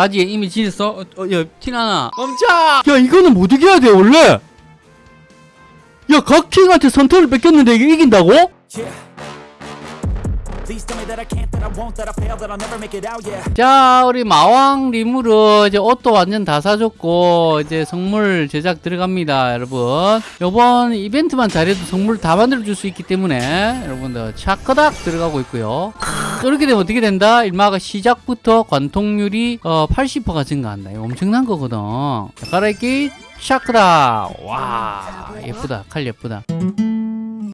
바지에 이미 지렸어? 어, 어, 야 티나나 멈춰 야 이거는 못 이겨야 돼 원래 야 각킹한테 선택을 뺏겼는데 이게 이긴다고? Yeah. 자 우리 마왕 리무르 이제 옷도 완전 다 사줬고 이제 선물 제작 들어갑니다 여러분 요번 이벤트만 잘해도 선물 다 만들어 줄 수 있기 때문에 여러분들 차커닥 들어가고 있고요 이렇게 되면 어떻게 된다? 일마가 시작부터 관통률이 어, 80%가 증가한다. 이거 엄청난 거거든. 자, 갈아입기 샤크닥 와 예쁘다. 칼 예쁘다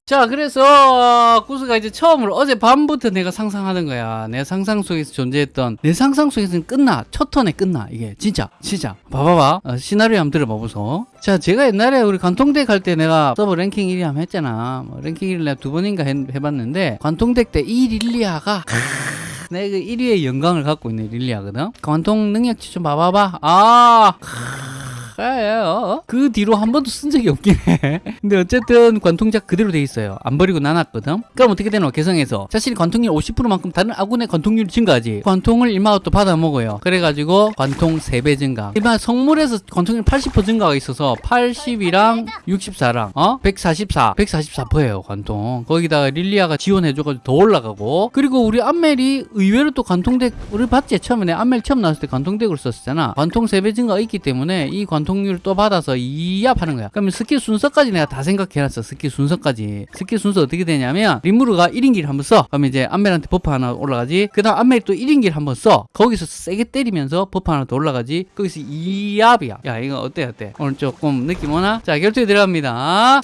자, 그래서 어, 구스가 이제 처음으로 어제 밤부터 내가 상상하는 거야. 내 상상 속에서 존재했던 내 상상 속에서는 끝나. 첫 턴에 끝나. 이게 진짜, 진짜. 봐봐봐. 어, 시나리오 한번 들어봐보소. 자, 제가 옛날에 우리 관통덱 할 때 내가 서버 랭킹 1위 한번 했잖아. 뭐 랭킹 1위를 내가 두 번인가 해, 봤는데 관통덱 때 이 릴리아가 내가 그 1위의 영광을 갖고 있는 릴리아거든. 관통 능력치 좀 봐봐봐. 아. 예요. 그 뒤로 한 번도 쓴 적이 없긴 해. 근데 어쨌든 관통작 그대로 돼 있어요. 안 버리고 나눴거든. 그럼 어떻게 되노? 개성에서 자신이 관통률 50%만큼 다른 아군의 관통률이 증가하지. 관통을 일마가 또 받아 먹어요. 그래가지고 관통 3배 증가. 일반 성물에서 관통률 80% 증가가 있어서 80이랑 64랑 어 144, 144%예요 관통. 거기다가 릴리아가 지원해줘가지고 더 올라가고. 그리고 우리 안멜이 의외로 또 관통덱 우리 봤지 처음에 내 안멜 처음 나왔을 때 관통덱으로 썼었잖아. 관통 3배 증가가 있기 때문에 이 관통 률 또 받아서 이압 하는 거야. 그러면 스킬 순서까지 내가 다 생각해놨어. 스킬 순서까지. 스킬 순서 어떻게 되냐면 리무루가 1인기를 한번 써. 그러면 이제 안멜한테 buff 하나 올라가지. 그 다음 안멜이 또 1인기를 한번 써. 거기서 세게 때리면서 buff 하나 더 올라가지. 거기서 이압이야. 야 이거 어때 어때? 오늘 조금 느낌 오나? 자 결투에 들어갑니다.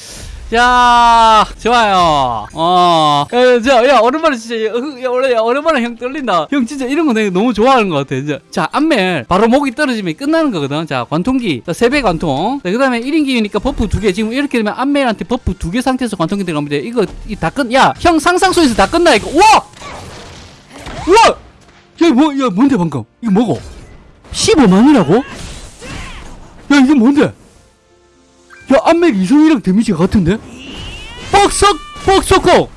자, 좋아요. 어, 야, 자, 야, 오랜만에 진짜, 야, 야, 원래, 야, 오랜만에 형 떨린다. 형 진짜 이런 거 내가 너무 좋아하는 것 같아. 진짜. 자, 안멜. 바로 목이 떨어지면 끝나는 거거든. 자, 관통기. 자, 세배 관통. 자, 그 다음에 1인기니까 buff 두 개. 지금 이렇게 되면 안멜한테 buff 두개 상태에서 관통기 들어갑니다. 이거, 이다 끝, 야, 형 상상 속에서 다 끝나, 이거. 우와! 우와! 야, 뭐, 야, 뭔데, 방금? 이거 뭐고? 15만이라고? 야, 이게 뭔데? 야 안멜 이성이랑 데미지가 같은데? 뻑석 뻑석kok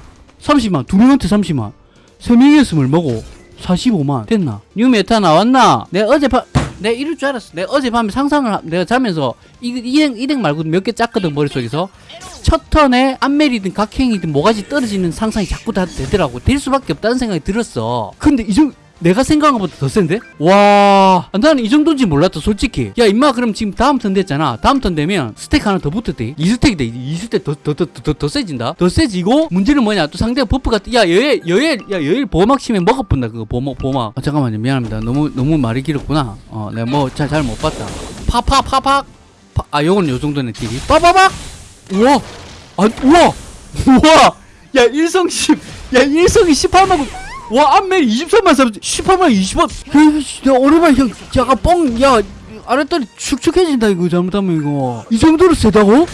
30만 두 명한테 30만 세 명이 했으면 먹고 45만 됐나? 뉴 메타 나왔나? 내가 어젯밤 내가 이럴 줄 알았어 내가 어젯밤에 상상을 하- 내가 자면서 이, 이덱, 이덱 말고 몇 개 짰거든 머릿속에서 첫 턴에 안멜이든 각행이든 뭐가지 떨어지는 상상이 자꾸 다 되더라고 될 수밖에 없다는 생각이 들었어 근데 이정 내가 생각한 것보다 더 센데? 와, 나는 이 정도인지 몰랐다, 솔직히. 야, 임마, 그럼 지금 다음 턴 됐잖아. 다음 턴 되면 스택 하나 더 붙었대. 2스택이 돼. 2스택 더, 더, 더, 더, 더 세진다? 더 세지고, 문제는 뭐냐? 또 상대가 buff가, 야, 여엘, 여엘, 야, 여엘 보호막 치면 먹어본다, 그거, 보호막, 보호막. 아, 잠깐만요. 미안합니다. 너무, 너무 말이 길었구나. 어, 내가 뭐, 잘, 잘 못 봤다. 파파파팍! 파, 아, 요건 요 정도네, 딜이. 빠바박! 우와! 아, 우와! 우와! 야, 일성 10, 야, 일성이 18만 와 안멜 23만 3 18만 20원. 야 오랜만에 형 약간 뻥야 아랫다리 축축해진다 이거 잘못하면 이거. 이 정도로 세다고?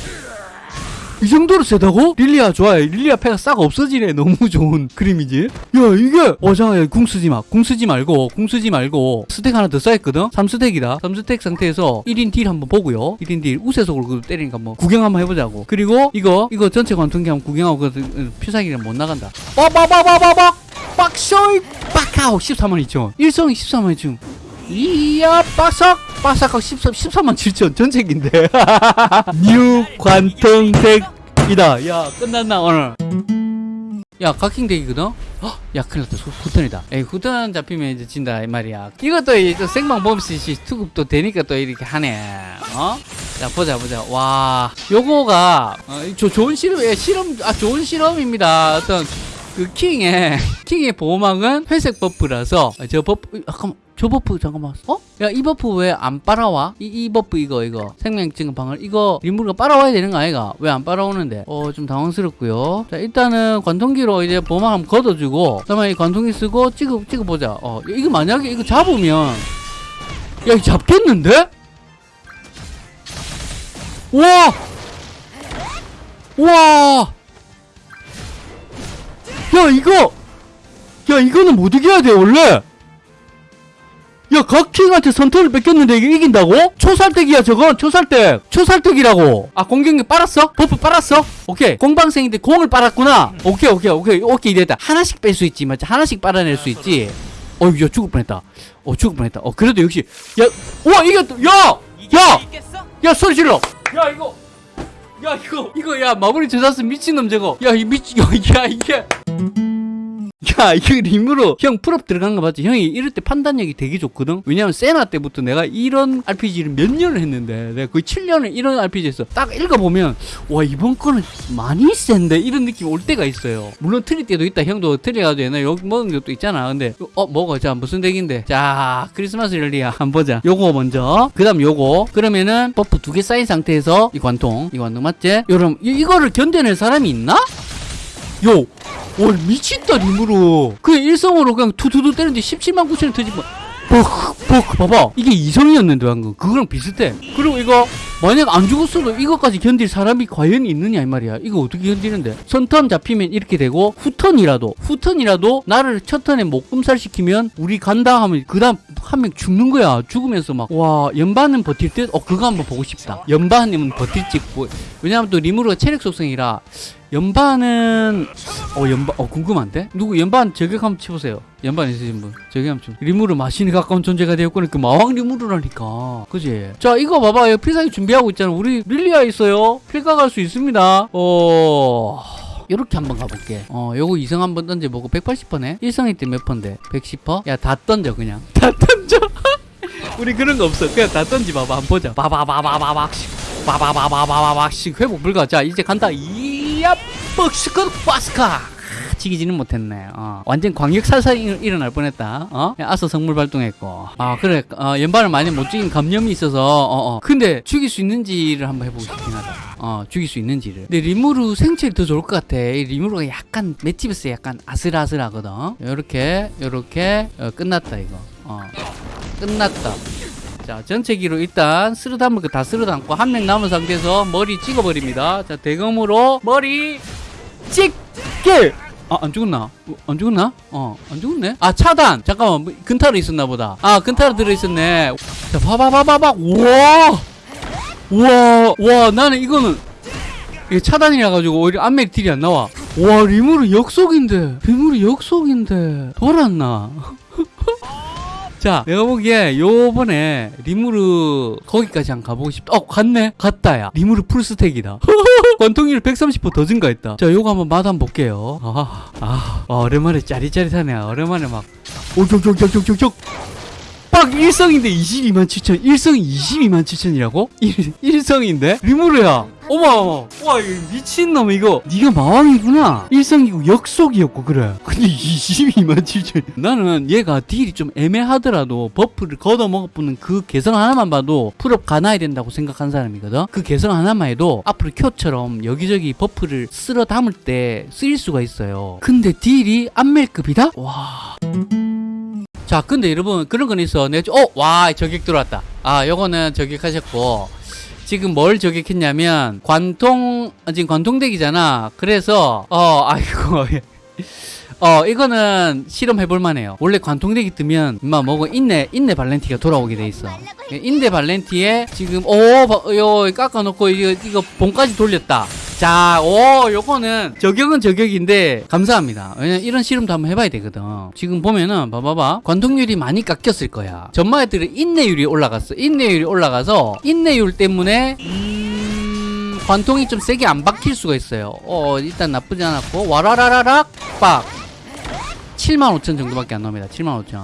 이 정도로 세다고? 릴리아 좋아요 릴리아 패가 싹 없어지네. 너무 좋은 그림이지. 야 이게 어 잠깐 궁 쓰지 마궁 쓰지 말고 궁 쓰지 말고. 스택 하나 더 쌓였거든? 3스택이다. 3스택 상태에서 1인 딜 한번 보고요. 1인 딜 우세속으로 때리니까 뭐 구경 한번 해보자고. 그리고 이거 이거 전체 관통기 한번 구경하고 그 피사기는 못 나간다. 빠바바바바박 빡쇼이 빡하고 13만 2천 일성이 14만 2천 이야 빠삭 빠삭하고 14, 14만 7천 전책인데. 뉴 관통덱이다. 야 끝났나 오늘? 야 각킹덱이거든? 헉, 야 큰일 났다. 후- 후턴이다. 에이 후턴 잡히면 이제 진다 이 말이야. 이것도 이또 생방 범시 투급도 되니까 또 이렇게 하네. 어? 자 보자 보자. 와 요거가 어, 저 좋은 실험 예, 실험 아 좋은 실험입니다. 어떤 그 킹의 킹의 보호막은 회색 buff라서 아, 저 buff 어, 잠깐만 저 buff 잠깐만 어? 야 이 buff 왜 안 빨아와? 이, 이 buff 이거 이거 생명증 방을 이거 리무르가 빨아와야 되는 거 아이가? 왜 안 빨아오는데? 어 좀 당황스럽고요 자 일단은 관통기로 이제 보호막 한번 걷어주고 그다음에 이 관통기 쓰고 찍어 찍어보자 어 이거 만약에 이거 잡으면 야 이거 잡겠는데? 우와 우와 야 이거 야 이거는 못 이겨야 돼 원래 야 각킹한테 선택을 뺏겼는데 이게 이긴다고? 초살덱이야 저건 초살덱 초살덱이라고 아 공격력 빨았어? buff 빨았어? 오케이 공방생인데 공을 빨았구나 오케이 오케이 오케이 오케이 됐다 하나씩 뺄 수 있지 맞지 하나씩 빨아낼 수 있지 어, 야, 죽을 뻔했다. 어, 죽을 뻔했다. 어, 그래도 역시, 야, 우와, 이겼다. 야! 야! 야, 소리 질러! 야, 이거! 야, 이거, 이거, 야, 마무리 저자스 미친놈 저거. 야, 이 미친, 야, 야, 이게. 야, 이거 리무르 형 full up 들어간 거 맞지? 형이 이럴 때 판단력이 되게 좋거든? 왜냐면 세나 때부터 내가 이런 RPG를 몇 년을 했는데 내가 거의 7년을 이런 RPG 했어. 딱 읽어보면 와, 이번 거는 많이 센데? 이런 느낌 올 때가 있어요. 물론 틀릴 때도 있다. 형도 틀려가지고 옛날에 여기 먹은 것도 있잖아. 근데 어, 먹어. 자, 무슨 덱인데? 자, 크리스마스 랠리야. 한번 보자. 요거 먼저. 그 다음 요거. 그러면은 buff 두 개 쌓인 상태에서 이 관통. 이 관통 맞지? 이, 이거를 견뎌낼 사람이 있나? 요! 와 미친다 림으로. 그냥 일성으로 그냥 투투투 때리는데 17만 9천원 터지면 뻑뻑 봐봐. 이게 이성이었는데 방금. 그거랑 비슷해. 그리고 이거 만약 안 죽었어도 이것까지 견딜 사람이 과연 있느냐 이 말이야. 이거 어떻게 견디는데? 선턴 잡히면 이렇게 되고 후턴이라도 후턴이라도 나를 첫 턴에 목금살 시키면 우리 간다 하면 그 다음 한 명 죽는 거야. 죽으면서 막 와 연반은 버틸 듯 어 그거 한번 보고 싶다. 연반이면 버틸지 뭐, 왜냐면 또 리무르가 체력 속성이라 연반은 어 연반 어 궁금한데? 누구 연반 저격 한번 쳐보세요. 연반 있으신 분. 저격 한번 쳐 리무르 마신이 가까운 존재가 되었거든 그 마왕 리무르라니까. 그지? 자 이거 봐봐 여기 필살기 준비하고 있잖아 우리 릴리아 있어요. 갈수 있습니다. 어 요렇게 한번 가볼게. 어 요거 이성 한번 던져보고 180%네 일성이 때몇 퍼인데 110%? 야다 던져 그냥. 다 던져 우리 그런 거 없어 그냥 다 던지 봐봐 한번 보자 바바바바바박 바바바바바박씩 회복 불가 자 이제 간다 이야 뻑스컷 바스카 지기지는 못했네. 어. 완전 광역 살살 일- 일어날 뻔했다. 어? 아서 성물 발동했고. 아 그래. 어, 연발을 많이 못 죽인 감염이 있어서. 어, 어. 근데 죽일 수 있는지를 한번 해보고 싶긴 하다. 어, 죽일 수 있는지를. 근데 리무르 생체이 더 좋을 것 같아. 이 리무르가 약간 맷집에서 약간 아슬아슬하거든. 요렇게 요렇게 어, 끝났다 이거. 어. 끝났다. 자, 전체 기로 일단 쓸어 담을 거다 쓸어 담고 한 명 남은 상태에서 머리 찍어버립니다. 자, 대검으로 머리 찍게! 아, 안 죽었나? 어, 안 죽었나? 어, 안 죽었네? 아, 차단! 잠깐만, 뭐, 근타로 있었나 보다. 아, 근타로 들어있었네. 자, 봐봐봐봐봐. 우와! 우와! 와, 나는 이거는, 이게 차단이라 가지고 오히려 안멜 딜이 안 나와. 와, 리무르 역속인데. 리무르 역속인데. 돌았나? 자, 내가 보기에 요번에 리무르 거기까지 한 가보고 싶다. 어, 갔네? 갔다, 야. 리무르 full stack이다. 관통률 130%더 증가했다. 자, 요거 한번 맛 한번 볼게요. 아, 아, 아, 오랜만에 짜릿짜릿하네. 오랜만에 막, 오쪽쪽쪽쪽쪽쪽. 빡 일성인데 22만 7천 일성 22만 7천이라고? 일, 일성인데? 리무르야. 어머 와 미친놈 이거. 네가 마왕이구나. 일성이고 역속이었고 그래. 근데 22만 7천. 나는 얘가 deal이 좀 애매하더라도 buff를 걷어먹어보는 그 개성 하나만 봐도 full up 가나야 된다고 생각한 사람이거든? 그 개성 하나만 해도 앞으로 큐처럼 여기저기 buff를 쓸어 담을 때 쓰일 수가 있어요. 근데 딜이 안멜급이다? 와 자, 근데 여러분 그런 건 있어. 내 어, 와, 저격 들어왔다. 아, 요거는 저격하셨고 지금 뭘 저격했냐면 관통 아, 지금 관통덱이잖아. 그래서 어, 아이고. 어, 이거는 실험해 볼 만 해요. 원래 관통덱이 뜨면 임마 뭐고 인내 인내 발렌티가 돌아오게 돼 있어. 인내 발렌티에 지금 오, 바- 요 깎아 놓고 이거 이거 봉까지 돌렸다. 자, 오, 요거는 저격은 저격인데 감사합니다. 왜냐면 이런 실험도 한번 해봐야 되거든. 지금 보면은 봐봐봐. 관통률이 많이 깎였을 거야. 전마 애들은 인내율이 올라갔어. 인내율이 올라가서 인내율 때문에 음, 관통이 좀 세게 안 박힐 수가 있어요. 어, 일단 나쁘지 않았고 와라라라락 빡. 75,000 정도밖에 안 나옵니다. 75,000.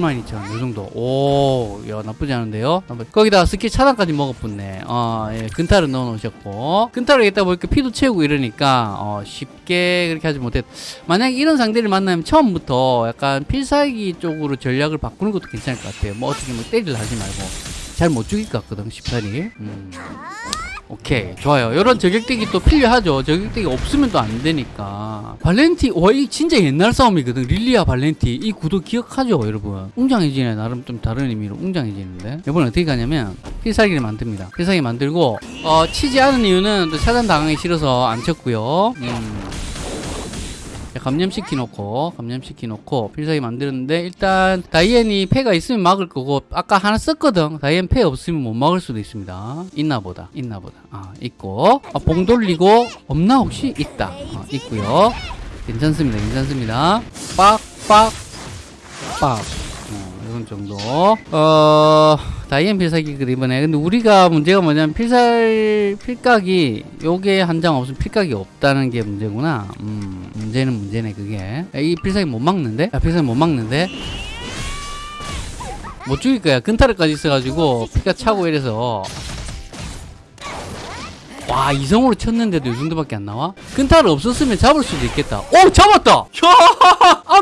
72,000원 요정도. 오야 나쁘지 않은데요? 거기다가 스킬 차단까지 먹어붙네. 어, 예, 근타를 넣어 놓으셨고. 근타를 여기다 뭐 보니까 피도 채우고 이러니까 어, 쉽게 그렇게 하지 못했 만약에 이런 상대를 만나면 처음부터 약간 필살기 쪽으로 전략을 바꾸는 것도 괜찮을 것 같아요. 뭐 어떻게 뭐 때리려 하지 말고. 잘 못 죽일 것 같거든 10탄이. 음. 오케이 좋아요. 이런 저격덱이 또 필요하죠. 저격덱이 없으면 또 안 되니까. 발렌티 와이 진짜 옛날 싸움이거든. 릴리아 발렌티. 이 구도 기억하죠 여러분? 웅장해지네. 나름 좀 다른 의미로 웅장해지는데. 이번에 어떻게 가냐면 필살기를 만듭니다. 필살기 만들고 어 치지 않은 이유는 또 차단 당하기 싫어서 안 쳤고요. 음. 자, 감염시키 놓고 감염시키 놓고 필살기 만드는데 일단 다이앤이 패가 있으면 막을 거고 아까 하나 썼거든. 다이앤 패 없으면 못 막을 수도 있습니다. 있나 보다 있나 보다. 아 있고. 아, 봉 돌리고 없나 혹시? 있다. 어, 있고요. 괜찮습니다 괜찮습니다. 빡 빡, 빡. 어, 이런 정도. 어, 다이앤 필살기거든, 이번에. 근데 우리가 문제가 뭐냐면, 필살, 필각이, 요게 한 장 없으면 필각이 없다는 게 문제구나. 음, 문제는 문제네, 그게. 야, 이 필살기 못 막는데? 야, 필살기 못 막는데? 못 죽일 거야. 근타르까지 있어가지고, 피가 차고 이래서. 와 이성으로 쳤는데도 이 정도밖에 안 나와? 근타를 없었으면 잡을 수도 있겠다 오 잡았다 야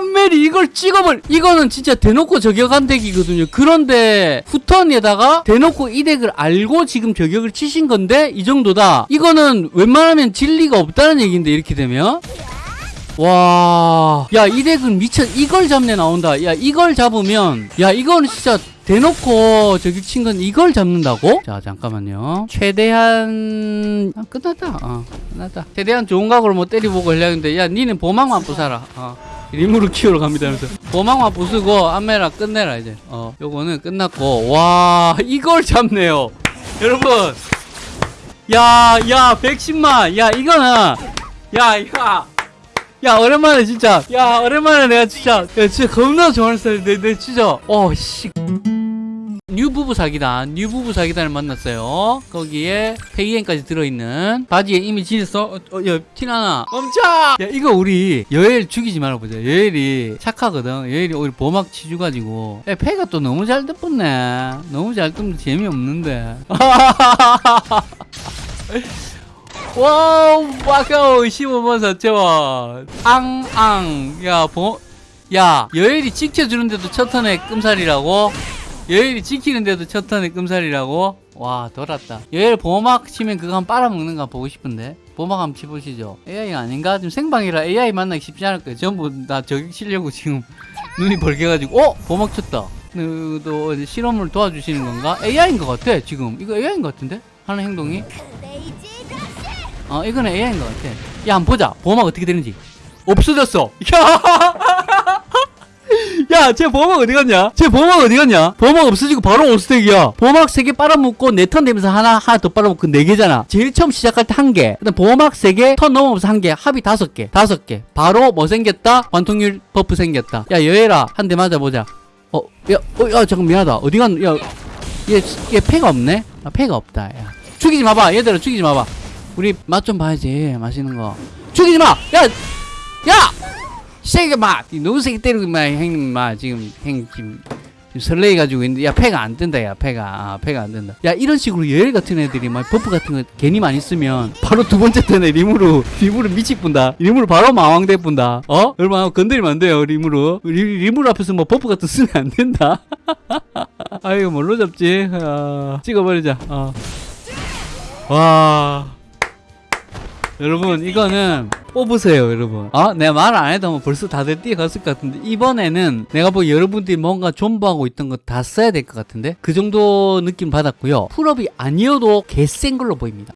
안멜이 이걸 찍어볼 이거는 진짜 대놓고 저격한 덱이거든요. 그런데 후턴에다가 대놓고 이 덱을 알고 지금 저격을 치신 건데 이 정도다. 이거는 웬만하면 진리가 없다는 얘기인데 이렇게 되면. 와, 야, 이 덱은 미쳐, 이걸 잡네 나온다. 야, 이걸 잡으면, 야, 이거는 진짜 대놓고 저기 친건 이걸 잡는다고? 자, 잠깐만요. 최대한, 아, 끝났다. 어, 끝났다. 최대한 좋은 각으로 뭐 때려보고 하려고 했는데, 야, 니는 보막만 부숴라. 어. 리무를 키우러 갑니다. 하면서. 보막만 부수고, 안메라 끝내라, 이제. 어, 요거는 끝났고, 와, 이걸 잡네요. 여러분. 야, 야, 110만. 야, 이거는, 야, 야. 야 오랜만에 진짜 야 오랜만에 내가 진짜 야 진짜 겁나 좋아하는 스타일인데 내 진짜 어씨 뉴 부부 사기단 뉴 부부 사기단을 만났어요. 거기에 페이엔까지 들어있는 바지에 이미 지냈어. 어, 어, 야 티나나. 멈춰! 야 이거 우리 여엘 죽이지 말아보자. 여엘이 착하거든. 여엘이 오히려 보막 치주가지고. 야 패가 또 너무 잘 뜯었네. 너무 잘 뜯으면 재미없는데. 와우 와카오 15만 4천원. 앙앙. 야 보, 야 여엘이 지켜주는데도 첫 턴에 끔살이라고 여엘이 지키는데도 첫 턴에 끔살이라고 와 돌았다 여엘 보호막 치면 그거 한번 빨아먹는 거 보고 싶은데 보호막 한번 치보시죠 AI 아닌가? 지금 생방이라 AI 만나기 쉽지 않을 거예요 전부 다 저격 치려고 지금 눈이 벌개가지고 어? 보호막 쳤다 그, 또 어디 실험을 도와주시는 건가? AI인 것 같아 지금 이거 AI인 것 같은데? 하는 행동이 어, 이거는 AI인 것 같아. 야, 한번 보자. 보호막 어떻게 되는지. 없어졌어. 야! 야, 쟤 보호막 어디 갔냐? 쟤 보호막 어디 갔냐? 보호막 없어지고 바로 all stack이야. 보호막 3개 빨아먹고 4턴 되면서 하나, 하나 더 빨아먹고 4개잖아. 제일 처음 시작할 때 1개. 그 다음 보호막 3개, 턴 넘어오면서 1개. 합이 5개. 5개. 바로 뭐 생겼다? 관통률 buff 생겼다. 야, 여엘아. 한 대 맞아보자. 어, 야, 어, 야, 잠깐 미안하다. 어디 간, 야, 얘, 얘 패가 없네? 아, 패가 없다. 야. 죽이지 마봐. 얘들아, 죽이지 마봐. 우리 맛 좀 봐야지 맛있는 거 죽이지 마! 야! 야! 세게 마! 너무 세게 때리고 마 형님 마 지금 형 지금, 지금 설레 가지고 있는데 야 패가 안 뜬다 야 패가. 아, 패가 안 뜬다. 야 이런 식으로 예열 같은 애들이 막 buff 같은 거 괜히 많이 쓰면 바로 두 번째 턴에 리무로 리무로 미치 뿐다. 리무로 바로 마왕돼 뿐다. 어? 얼마나 건드리면 안 돼요 리무로. 리, 리무로 앞에서 뭐 buff 같은 거 쓰면 안 된다. 아이고 뭘로 잡지? 아, 찍어버리자. 어. 와 여러분 이거는 뽑으세요 여러분. 아 내가 말 안 해도 뭐 벌써 다들 뛰어갔을 것 같은데 이번에는 내가 뭐 여러분들이 뭔가 존버하고 있던 거 다 써야 될 것 같은데 그 정도 느낌 받았고요. 풀업이 아니어도 개센 걸로 보입니다